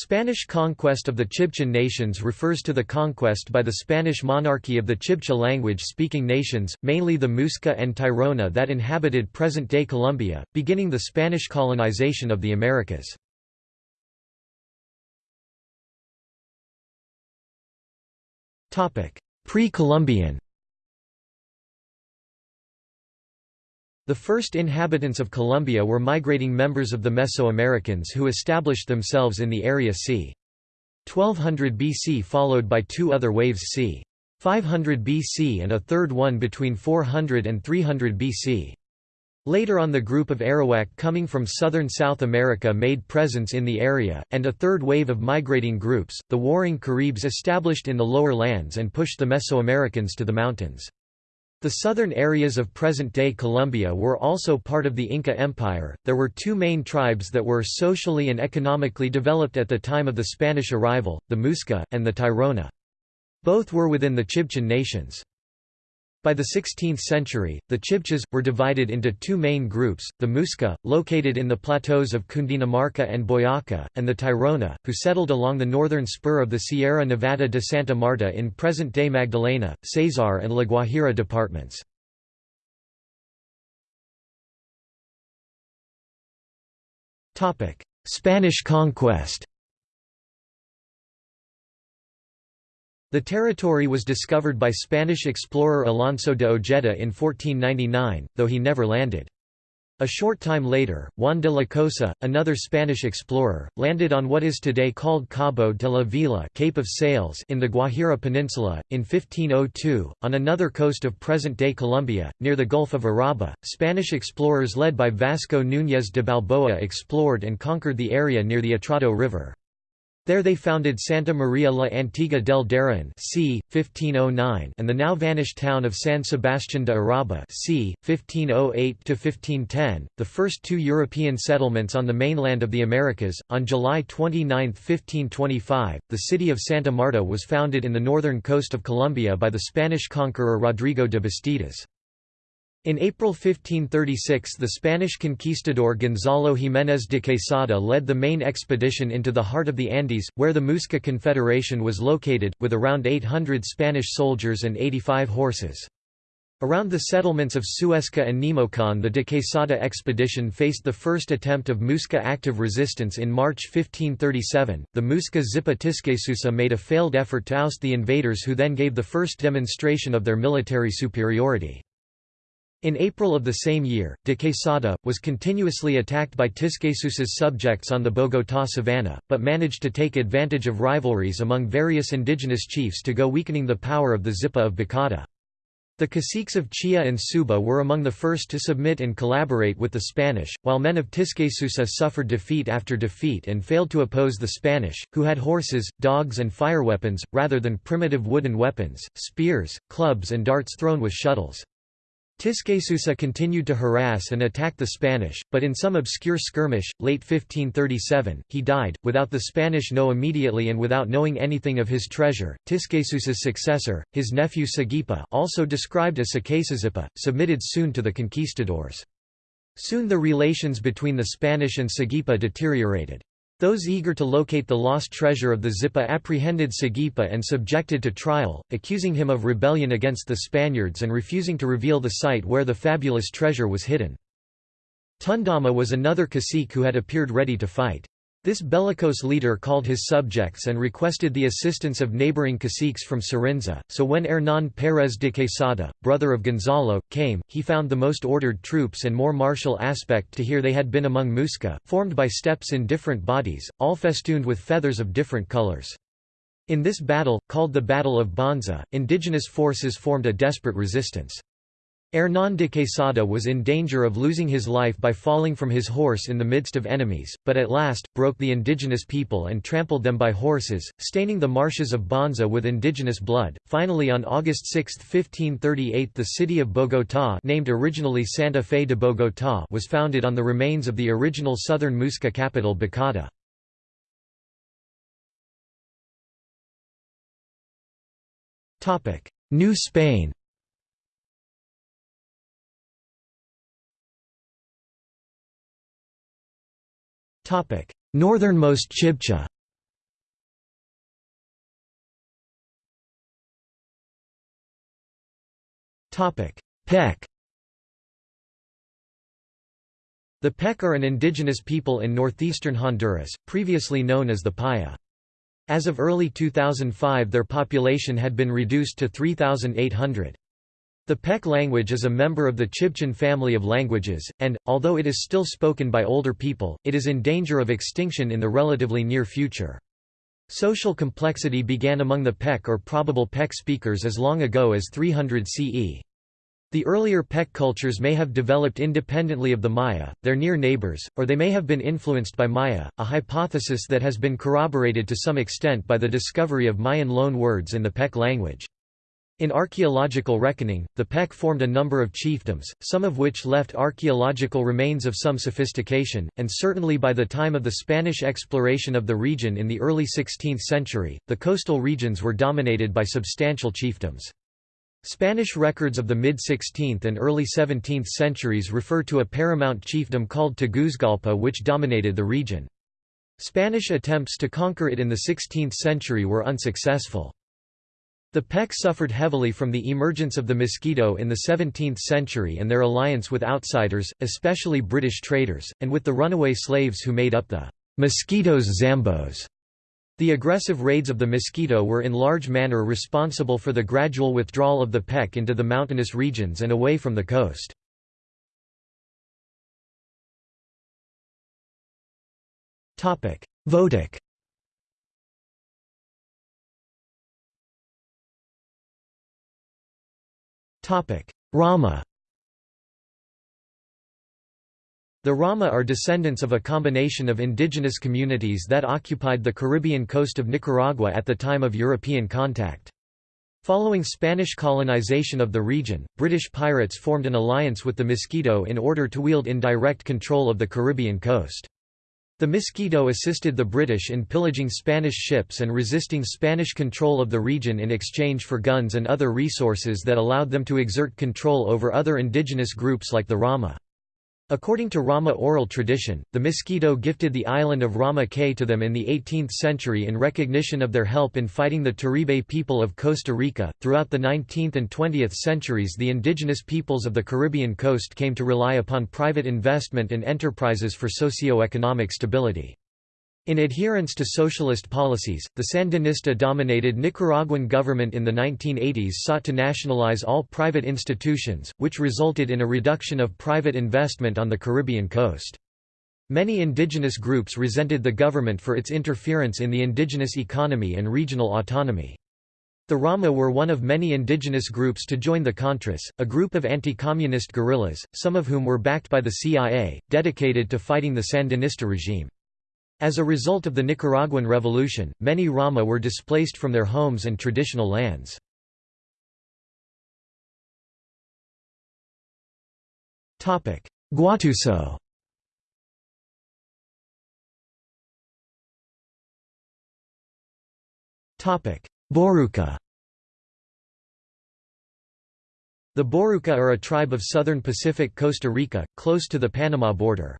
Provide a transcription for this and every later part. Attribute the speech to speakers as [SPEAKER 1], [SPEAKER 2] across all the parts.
[SPEAKER 1] Spanish conquest of the Chibchan nations refers to the conquest by the Spanish monarchy of the Chibcha language-speaking nations, mainly the Muisca and Tairona that inhabited present-day Colombia, beginning the Spanish colonization of the Americas. Pre-Columbian The first inhabitants of Colombia were migrating members of the Mesoamericans who established themselves in the area c. 1200 BC followed by two other waves c. 500 BC and a third one between 400 and 300 BC. Later on the group of Arawak coming from southern South America made presence in the area, and a third wave of migrating groups, the warring Caribs established in the lower lands and pushed the Mesoamericans to the mountains. The southern areas of present-day Colombia were also part of the Inca Empire. There were two main tribes that were socially and economically developed at the time of the Spanish arrival, the Muisca, and the Tairona. Both were within the Chibchan nations. By the 16th century, the Chibchas, were divided into two main groups, the Muisca, located in the plateaus of Cundinamarca and Boyaca, and the Tairona, who settled along the northern spur of the Sierra Nevada de Santa Marta in present-day Magdalena, Cesar and La Guajira departments. Spanish conquest The territory was discovered by Spanish explorer Alonso de Ojeda in 1499, though he never landed. A short time later, Juan de la Cosa, another Spanish explorer, landed on what is today called Cabo de la Vela Cape of Sails in the Guajira Peninsula. In 1502, on another coast of present-day Colombia, near the Gulf of Urabá, Spanish explorers led by Vasco Núñez de Balboa explored and conquered the area near the Atrato River. There they founded Santa Maria la Antigua del Darien c. 1509 and the now vanished town of San Sebastián de Urabá c. 1508–1510, the first two European settlements on the mainland of the Americas. On July 29, 1525, the city of Santa Marta was founded in the northern coast of Colombia by the Spanish conqueror Rodrigo de Bastidas. In April 1536 the Spanish conquistador Gonzalo Jiménez de Quesada led the main expedition into the heart of the Andes, where the Muisca Confederation was located, with around 800 Spanish soldiers and 85 horses. Around the settlements of Suesca and Nemocón the de Quesada expedition faced the first attempt of Muisca active resistance in March 1537. The Muisca Zipa Tisquesusa made a failed effort to oust the invaders who then gave the first demonstration of their military superiority. In April of the same year, de Quesada, was continuously attacked by Tisquesus's subjects on the Bogotá savanna, but managed to take advantage of rivalries among various indigenous chiefs to go weakening the power of the Zipa of Bacatá. The caciques of Chía and Suba were among the first to submit and collaborate with the Spanish, while men of Tisquesusa suffered defeat after defeat and failed to oppose the Spanish, who had horses, dogs and fireweapons, rather than primitive wooden weapons, spears, clubs and darts thrown with shuttles. Tisquesusa continued to harass and attack the Spanish, but in some obscure skirmish, late 1537, he died, without the Spanish know immediately and without knowing anything of his treasure. Tisquesusa's successor, his nephew Sagipa also described as Saquesazipa, submitted soon to the conquistadors. Soon the relations between the Spanish and Sagipa deteriorated. Those eager to locate the lost treasure of the Zipa apprehended Sagipa and subjected to trial, accusing him of rebellion against the Spaniards and refusing to reveal the site where the fabulous treasure was hidden. Tundama was another cacique who had appeared ready to fight. This bellicose leader called his subjects and requested the assistance of neighboring caciques from Sarinza, so when Hernán Pérez de Quesada, brother of Gonzalo, came, he found the most ordered troops and more martial aspect to hear they had been among Muisca, formed by steps in different bodies, all festooned with feathers of different colors. In this battle, called the Battle of Bonza, indigenous forces formed a desperate resistance. Hernán de Quesada was in danger of losing his life by falling from his horse in the midst of enemies, but at last, broke the indigenous people and trampled them by horses, staining the marshes of Bonza with indigenous blood. Finally on August 6, 1538 the city of Bogotá named originally Santa Fe de Bogotá was founded on the remains of the original southern Muisca capital Bacatá. New Spain Northernmost Chibcha Pech The Pech are an indigenous people in northeastern Honduras, previously known as the Paya. As of early 2005 their population had been reduced to 3,800. The Pech language is a member of the Chibchan family of languages, and, although it is still spoken by older people, it is in danger of extinction in the relatively near future. Social complexity began among the Pech or probable Pech speakers as long ago as 300 CE. The earlier Pech cultures may have developed independently of the Maya, their near neighbors, or they may have been influenced by Maya, a hypothesis that has been corroborated to some extent by the discovery of Mayan loan words in the Pech language. In archaeological reckoning, the Pech formed a number of chiefdoms, some of which left archaeological remains of some sophistication, and certainly by the time of the Spanish exploration of the region in the early 16th century, the coastal regions were dominated by substantial chiefdoms. Spanish records of the mid-16th and early 17th centuries refer to a paramount chiefdom called Tegucigalpa which dominated the region. Spanish attempts to conquer it in the 16th century were unsuccessful. The Pech suffered heavily from the emergence of the mosquito in the 17th century and their alliance with outsiders, especially British traders, and with the runaway slaves who made up the mosquitoes Zambos. The aggressive raids of the mosquito were in large manner responsible for the gradual withdrawal of the Pech into the mountainous regions and away from the coast. Votic Rama The Rama are descendants of a combination of indigenous communities that occupied the Caribbean coast of Nicaragua at the time of European contact. Following Spanish colonization of the region, British pirates formed an alliance with the Mosquito in order to wield indirect control of the Caribbean coast. The Mosquito assisted the British in pillaging Spanish ships and resisting Spanish control of the region in exchange for guns and other resources that allowed them to exert control over other indigenous groups like the Rama. According to Rama oral tradition, the Mosquito gifted the island of Rama Cay to them in the 18th century in recognition of their help in fighting the Teribe people of Costa Rica. Throughout the 19th and 20th centuries, the indigenous peoples of the Caribbean coast came to rely upon private investment and enterprises for socio-economic stability. In adherence to socialist policies, the Sandinista-dominated Nicaraguan government in the 1980s sought to nationalize all private institutions, which resulted in a reduction of private investment on the Caribbean coast. Many indigenous groups resented the government for its interference in the indigenous economy and regional autonomy. The Rama were one of many indigenous groups to join the Contras, a group of anti-communist guerrillas, some of whom were backed by the CIA, dedicated to fighting the Sandinista regime. As a result of the Nicaraguan Revolution, many Rama were displaced from their homes and traditional lands. Guatuso Boruca The Boruca are a tribe of southern Pacific Costa Rica, close to the Panama border.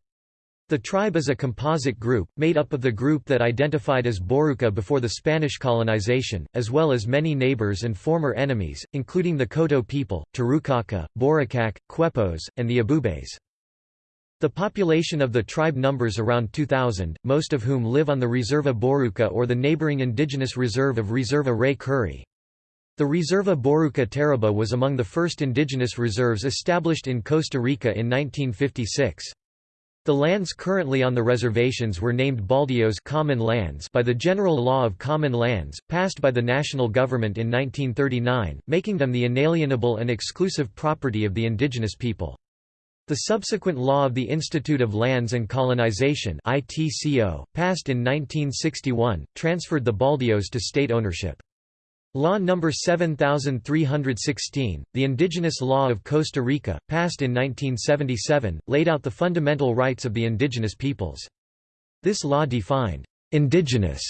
[SPEAKER 1] The tribe is a composite group, made up of the group that identified as Boruca before the Spanish colonization, as well as many neighbors and former enemies, including the Koto people, Tarucaca, Boricac, Quepos, and the Abubes. The population of the tribe numbers around 2,000, most of whom live on the Reserva Boruca or the neighboring indigenous reserve of Reserva Rey Curré. The Reserva Boruca Térraba was among the first indigenous reserves established in Costa Rica in 1956. The lands currently on the reservations were named Baldios common lands by the General Law of Common Lands, passed by the national government in 1939, making them the inalienable and exclusive property of the indigenous people. The subsequent law of the Institute of Lands and Colonization ITCO, passed in 1961, transferred the Baldios to state ownership. Law No. 7316, the Indigenous Law of Costa Rica, passed in 1977, laid out the fundamental rights of the indigenous peoples. This law defined «indigenous»,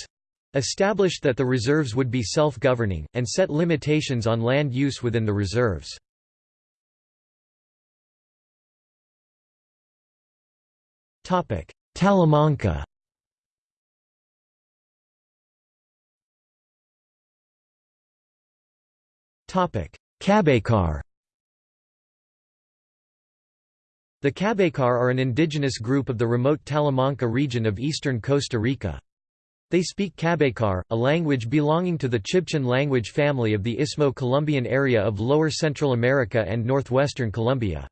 [SPEAKER 1] established that the reserves would be self-governing, and set limitations on land use within the reserves. Talamanca cabecar The Cabecar are an indigenous group of the remote Talamanca region of eastern Costa Rica. They speak Cabecar, a language belonging to the Chibchan language family of the Isthmo-Colombian area of lower Central America and northwestern Colombia.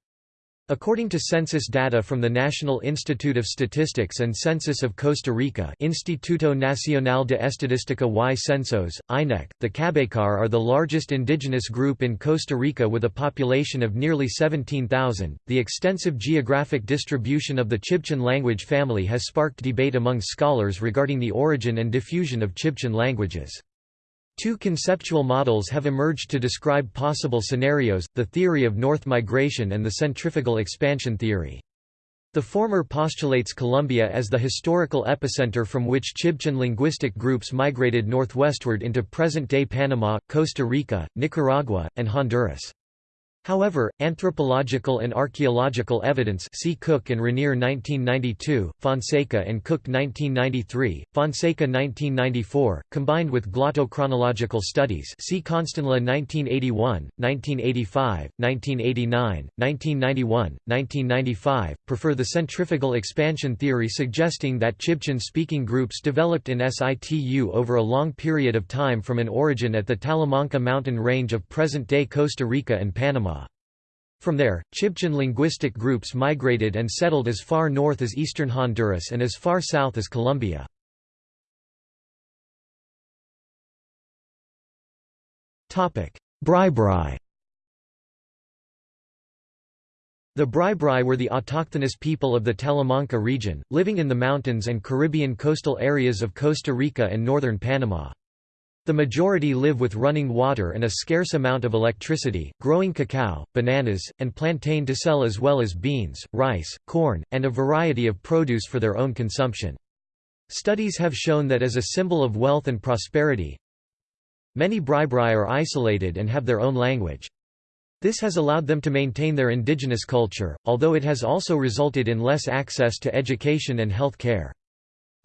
[SPEAKER 1] According to census data from the National Institute of Statistics and Census of Costa Rica Instituto Nacional de Estadística y Censos, INEC, the Cabécar are the largest indigenous group in Costa Rica with a population of nearly 17,000. The extensive geographic distribution of the Chibchan language family has sparked debate among scholars regarding the origin and diffusion of Chibchan languages. Two conceptual models have emerged to describe possible scenarios, the theory of north migration and the centrifugal expansion theory. The former postulates Colombia as the historical epicenter from which Chibchan linguistic groups migrated northwestward into present-day Panama, Costa Rica, Nicaragua, and Honduras. However, anthropological and archaeological evidence see Cooke and Ranere 1992, Fonseca and Cooke 1993, Fonseca 1994, combined with glottochronological studies see Constenla 1981, 1985, 1989, 1991, 1995, prefer the centrifugal expansion theory suggesting that Chibchan-speaking groups developed in situ over a long period of time from an origin at the Talamanca mountain range of present-day Costa Rica and Panama. From there, Chibchan linguistic groups migrated and settled as far north as eastern Honduras and as far south as Colombia. Bri-Bri The Bri-Bri were the autochthonous people of the Talamanca region, living in the mountains and Caribbean coastal areas of Costa Rica and northern Panama. The majority live with running water and a scarce amount of electricity, growing cacao, bananas, and plantain to sell as well as beans, rice, corn, and a variety of produce for their own consumption. Studies have shown that as a symbol of wealth and prosperity, many Bri-Bri are isolated and have their own language. This has allowed them to maintain their indigenous culture, although it has also resulted in less access to education and health care.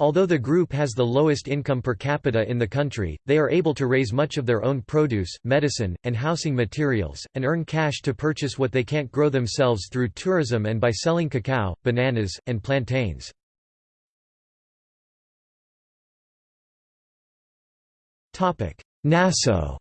[SPEAKER 1] Although the group has the lowest income per capita in the country, they are able to raise much of their own produce, medicine, and housing materials, and earn cash to purchase what they can't grow themselves through tourism and by selling cacao, bananas, and plantains. Naso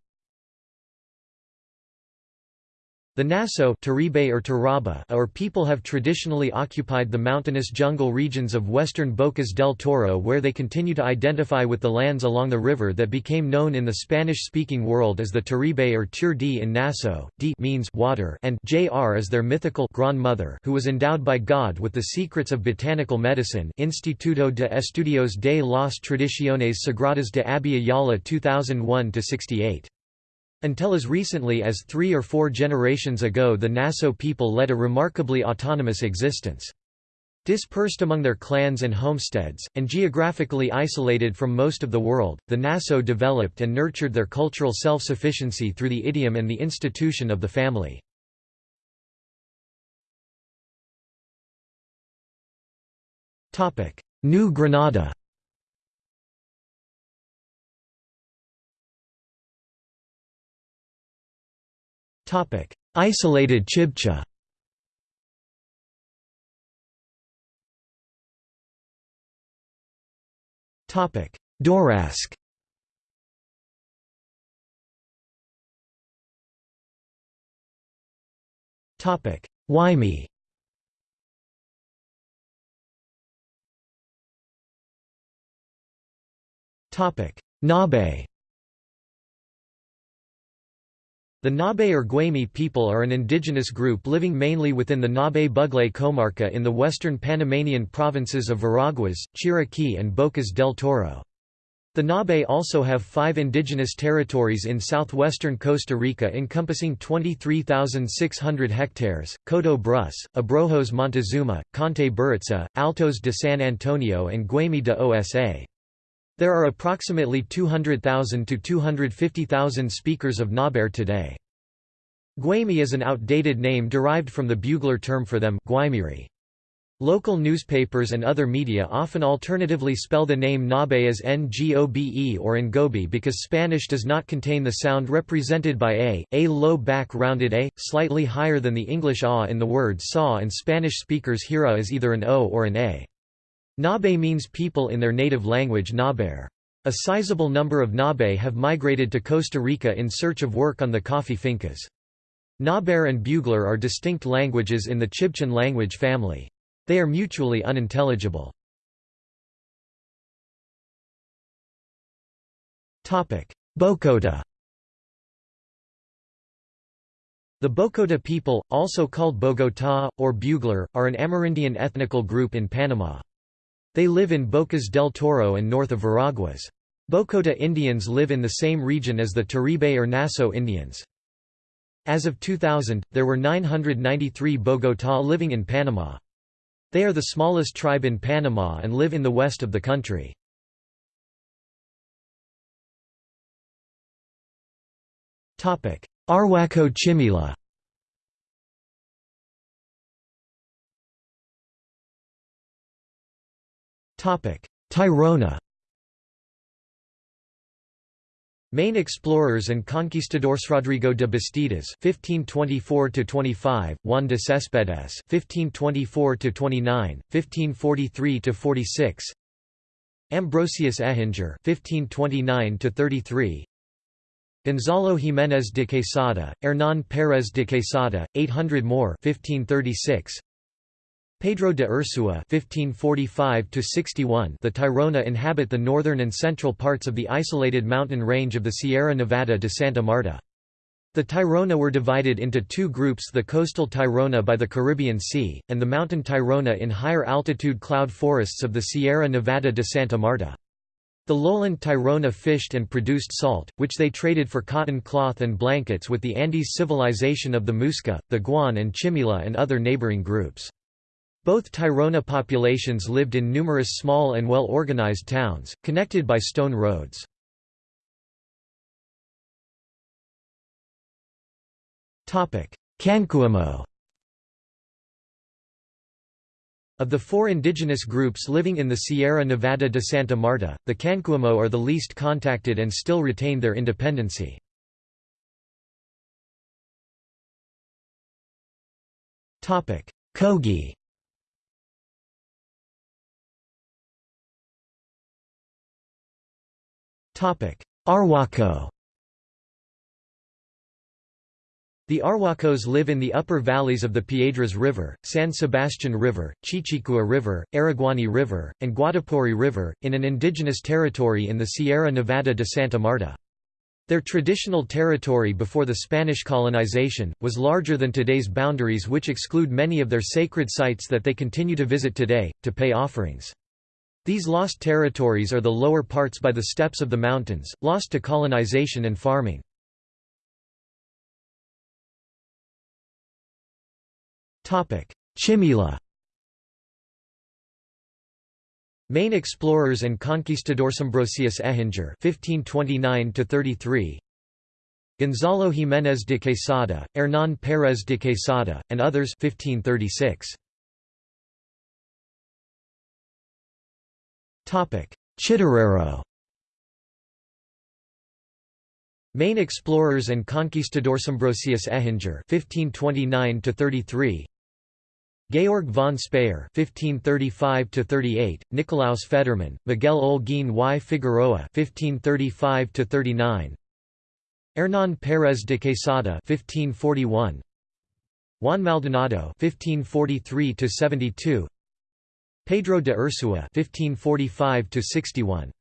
[SPEAKER 1] The Naso Teribe or, Térraba or people have traditionally occupied the mountainous jungle regions of western Bocas del Toro where they continue to identify with the lands along the river that became known in the Spanish-speaking world as the Teribe or Tur D in Naso, D means water and Jr is their mythical grandmother who was endowed by God with the secrets of botanical medicine Instituto de Estudios de las Tradiciones Sagradas de Abya Yala 2001-68. Until as recently as three or four generations ago the Naso people led a remarkably autonomous existence. Dispersed among their clans and homesteads, and geographically isolated from most of the world, the Naso developed and nurtured their cultural self-sufficiency through the idiom and the institution of the family. New Granada Isolated Chibcha. Topic: Dorasque Topic: Guaymi. Topic: Ngäbe. The Ngäbe or Guaymi people are an indigenous group living mainly within the Ngäbe Buglé comarca in the western Panamanian provinces of Veraguas, Chiriquí and Bocas del Toro. The Ngäbe also have five indigenous territories in southwestern Costa Rica encompassing 23,600 hectares, Coto Brus, Abrojos Montezuma, Conte Burica, Altos de San Antonio and Guaymi de Osa. There are approximately 200,000 to 250,000 speakers of Ngäbere today. Guaymi is an outdated name derived from the Buglere term for them Guaymiri. Local newspapers and other media often alternatively spell the name Ngäbe as Ngobe or Ngobi because Spanish does not contain the sound represented by a, a low back rounded a, slightly higher than the English a in the word saw and Spanish speakers hear a as either an o or an a. Ngäbe means people in their native language Ngäbere. A sizable number of Ngäbe have migrated to Costa Rica in search of work on the coffee fincas. Ngäbere and Buglere are distinct languages in the Chibchan language family. They are mutually unintelligible. Bokota The Bokota people, also called Bogotá, or Buglere, are an Amerindian ethnical group in Panama. They live in Bocas del Toro and north of Veraguas. Bocota Indians live in the same region as the Teribe or Naso Indians. As of 2000, there were 993 Bogotá living in Panama. They are the smallest tribe in Panama and live in the west of the country. Arhuaco Chimila Tairona Main explorers and conquistadors Rodrigo de Bastidas (1524–25), Juan de Céspedes (1524–29, 1543–46), Ambrosius Ehinger (1529–33), Gonzalo Jiménez de Quesada, Hernán Pérez de Quesada, 800 more 1536, Pedro de Ursua (1545–61). The Tairona inhabit the northern and central parts of the isolated mountain range of the Sierra Nevada de Santa Marta. The Tairona were divided into two groups the coastal Tairona by the Caribbean Sea, and the mountain Tairona in higher altitude cloud forests of the Sierra Nevada de Santa Marta. The lowland Tairona fished and produced salt, which they traded for cotton cloth and blankets with the Andes civilization of the Muisca, the Guan and Chimila and other neighboring groups. Both Tairona populations lived in numerous small and well-organized towns, connected by stone roads. Kankuamo Of the four indigenous groups living in the Sierra Nevada de Santa Marta, the Kankuamo are the least contacted and still retain their independency. Kogi Arhuaco The Arhuacos live in the upper valleys of the Piedras River, San Sebastian River, Chichicua River, Araguani River, and Guatapori River, in an indigenous territory in the Sierra Nevada de Santa Marta. Their traditional territory before the Spanish colonization, was larger than today's boundaries which exclude many of their sacred sites that they continue to visit today, to pay offerings. These lost territories are the lower parts by the steppes of the mountains, lost to colonization and farming. Chimila Main explorers and conquistadors Ambrosius Ehinger (1529–33), Gonzalo Jiménez de Quesada, Hernán Pérez de Quesada, and others 1536. Chitarero. Main explorers and conquistadors Ambrosius Ehinger (1529–33), Georg von Speyer (1535–38), Nicolaus Federmann, Miguel Olguín y Figueroa (1535–39), Hernán Pérez de Quesada (1541), Juan Maldonado (1543–72), Pedro de Ursua (1545–61).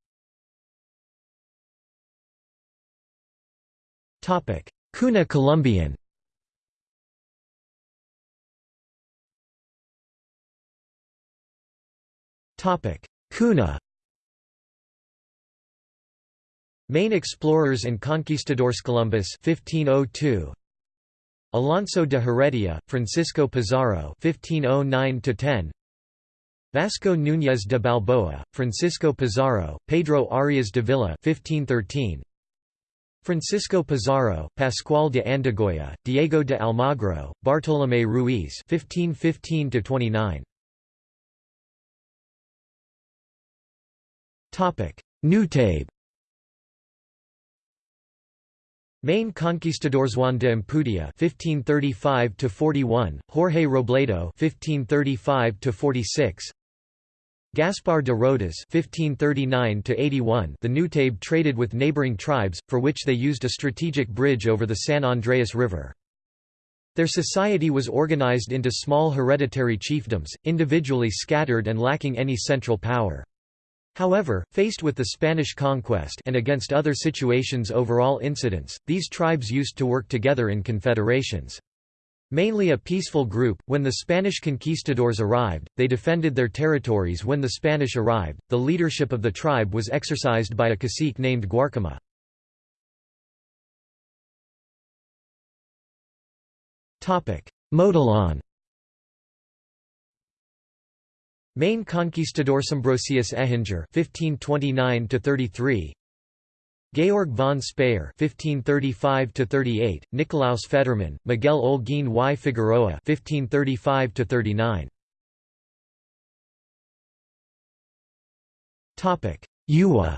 [SPEAKER 1] Topic: Kuna Colombian. Topic: Kuna. Main explorers and conquistadors Columbus 1502 Alonso de Heredia, Francisco Pizarro 1509 10 Vasco Núñez de Balboa, Francisco Pizarro, Pedro Arias de Villa 1513, Francisco Pizarro, Pascual de Andagoya, Diego de Almagro, Bartolomé Ruiz 1515 29. Topic: Main conquistadors Juan de Ampudia (1535–41), Jorge Robledo (1535–46), Gaspar de Rodas (1539–81). The Nutabe traded with neighboring tribes, for which they used a strategic bridge over the San Andrés River. Their society was organized into small hereditary chiefdoms, individually scattered and lacking any central power. However, faced with the Spanish conquest and against other situations overall incidents, these tribes used to work together in confederations. Mainly a peaceful group, when the Spanish conquistadors arrived, they defended their territories when the Spanish arrived. The leadership of the tribe was exercised by a cacique named Guarcama. Mogollon Main conquistador Ambrosius Ehinger (1529–33), Georg von Speyer (1535–38), Nicolaus Federmann, Miguel Olguín y Figueroa (1535–39). Topic: Uwa.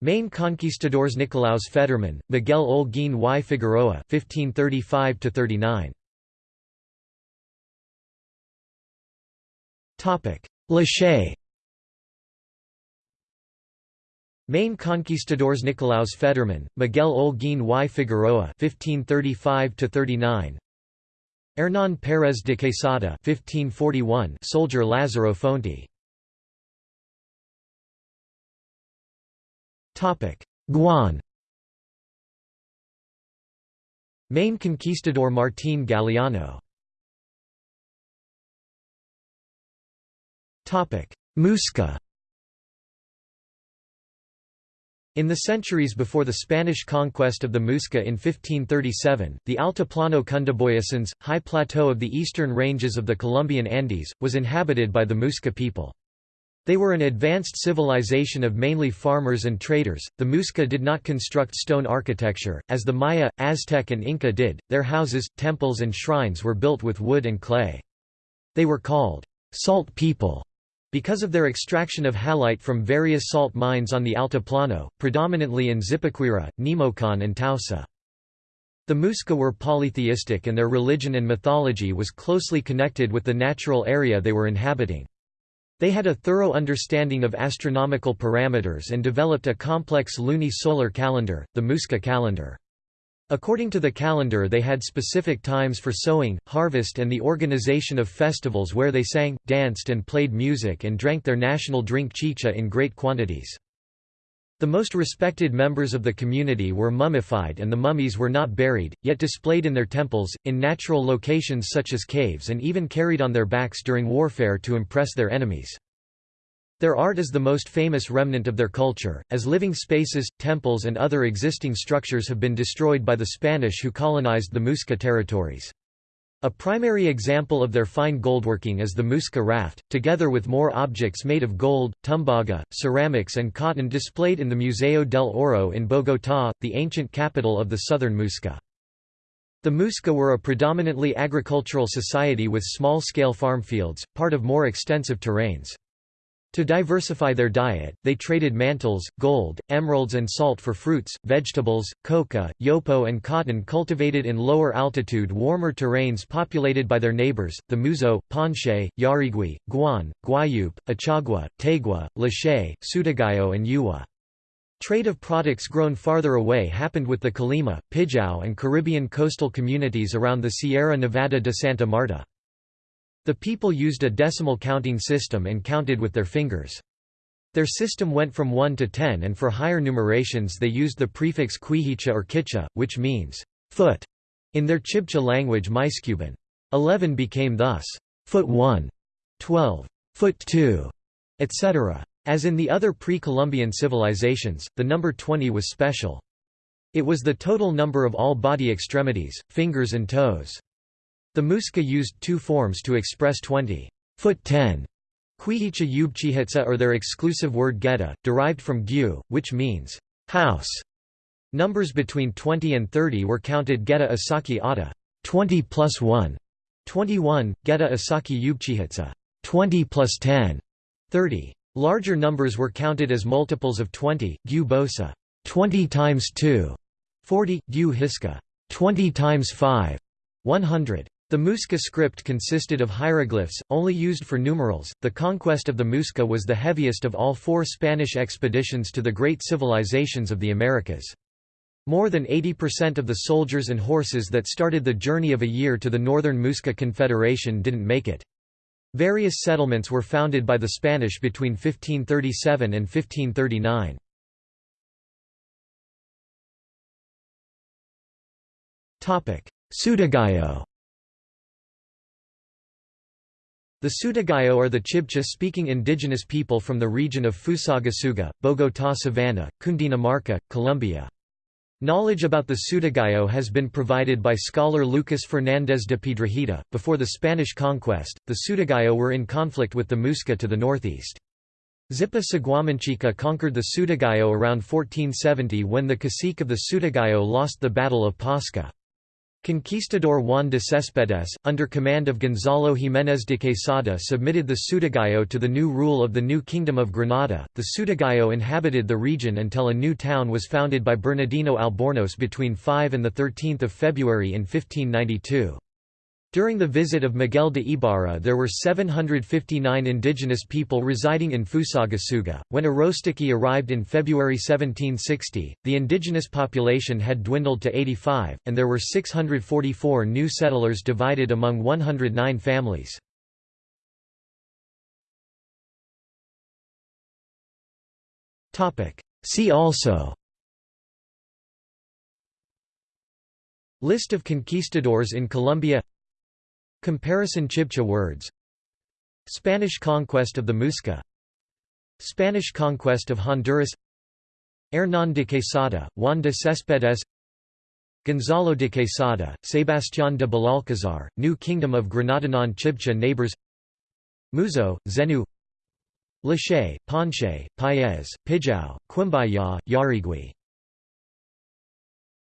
[SPEAKER 1] Main conquistadors Nicolaus Federmann, Miguel Olguín y Figueroa (1535–39). Topic: Lache Main conquistadors Nicolaus Federmann, Miguel Olguín y Figueroa (1535–39), Hernán Pérez de Quesada (1541), soldier Lázaro Fonte. Topic: Guan. Main conquistador Martín Galiano. Muisca In the centuries before the Spanish conquest of the Muisca in 1537, the Altiplano Cundiboyacense, high plateau of the eastern ranges of the Colombian Andes, was inhabited by the Muisca people. They were an advanced civilization of mainly farmers and traders. The Muisca did not construct stone architecture, as the Maya, Aztec, and Inca did, their houses, temples, and shrines were built with wood and clay. They were called salt people because of their extraction of halite from various salt mines on the Altiplano, predominantly in Zipaquira, Nemocón and Tausa. The Muisca were polytheistic and their religion and mythology was closely connected with the natural area they were inhabiting. They had a thorough understanding of astronomical parameters and developed a complex luni-solar calendar, the Muisca calendar. According to the calendar they had specific times for sowing, harvest and the organization of festivals where they sang, danced and played music and drank their national drink chicha in great quantities. The most respected members of the community were mummified and the mummies were not buried, yet displayed in their temples, in natural locations such as caves and even carried on their backs during warfare to impress their enemies. Their art is the most famous remnant of their culture, as living spaces, temples and other existing structures have been destroyed by the Spanish who colonized the Muisca territories. A primary example of their fine goldworking is the Muisca raft, together with more objects made of gold, tumbaga, ceramics and cotton displayed in the Museo del Oro in Bogotá, the ancient capital of the southern Muisca. The Muisca were a predominantly agricultural society with small-scale farm fields, part of more extensive terrains. To diversify their diet, they traded mantles, gold, emeralds and salt for fruits, vegetables, coca, yopo and cotton cultivated in lower altitude warmer terrains populated by their neighbors, the Muzo, Panche, Yarigui, Guan, Guayup, Achagua, Tegua, Lache, Sutagao and Uwa. Trade of products grown farther away happened with the Colima, Pijao and Caribbean coastal communities around the Sierra Nevada de Santa Marta. The people used a decimal counting system and counted with their fingers. Their system went from 1 to 10 and for higher numerations they used the prefix quihicha or kicha, which means foot in their Chibcha language Muysccubun. 11 became thus foot 1, 12, foot 2, etc. As in the other pre-Columbian civilizations, the number 20 was special. It was the total number of all body extremities, fingers and toes. The Muisca used two forms to express 20 foot 10 Quihicha Yubchihitsa or their exclusive word geta, derived from gu, which means house. Numbers between 20 and 30 were counted geta asaki ata 20 plus 1, 21, geta asaki Yubchihitsa 20 plus 10, 30. Larger numbers were counted as multiples of 20, gu bosa 20 times 2, 40, gu hiska 20 times 5, 100. The Muisca script consisted of hieroglyphs, only used for numerals. The conquest of the Muisca was the heaviest of all four Spanish expeditions to the great civilizations of the Americas. More than 80% of the soldiers and horses that started the journey of a year to the Northern Muisca Confederation didn't make it. Various settlements were founded by the Spanish between 1537 and 1539. Sutagao The Sutagao are the Chibcha-speaking indigenous people from the region of Fusagasugá, Bogotá Savannah, Cundinamarca, Colombia. Knowledge about the Sutagao has been provided by scholar Lucas Fernández de Piedrahita. Before the Spanish conquest, the Sutagao were in conflict with the Muisca to the northeast. Zipa Saguamanchica conquered the Sutagao around 1470 when the cacique of the Sutagao lost the Battle of Pasca. Conquistador Juan de Céspedes, under command of Gonzalo Jiménez de Quesada submitted the Sutagao to the new rule of the new Kingdom of Granada. The Sutagao inhabited the region until a new town was founded by Bernardino Albornoz between 5 and 13 February in 1592. During the visit of Miguel de Ibarra there were 759 indigenous people residing in Fusagasugá. When Arostiqui arrived in February 1760, the indigenous population had dwindled to 85, and there were 644 new settlers divided among 109 families. See also List of conquistadors in Colombia Comparison Chibcha words. Spanish conquest of the Muisca. Spanish conquest of Honduras. Hernán de Quesada, Juan de Céspedes. Gonzalo de Quesada, Sebastián de Belalcázar, New Kingdom of Granadanon Chibcha neighbors. Muzo, Zenu. Lache, Panche, Paez, Pijao, Quimbaya, Yarigui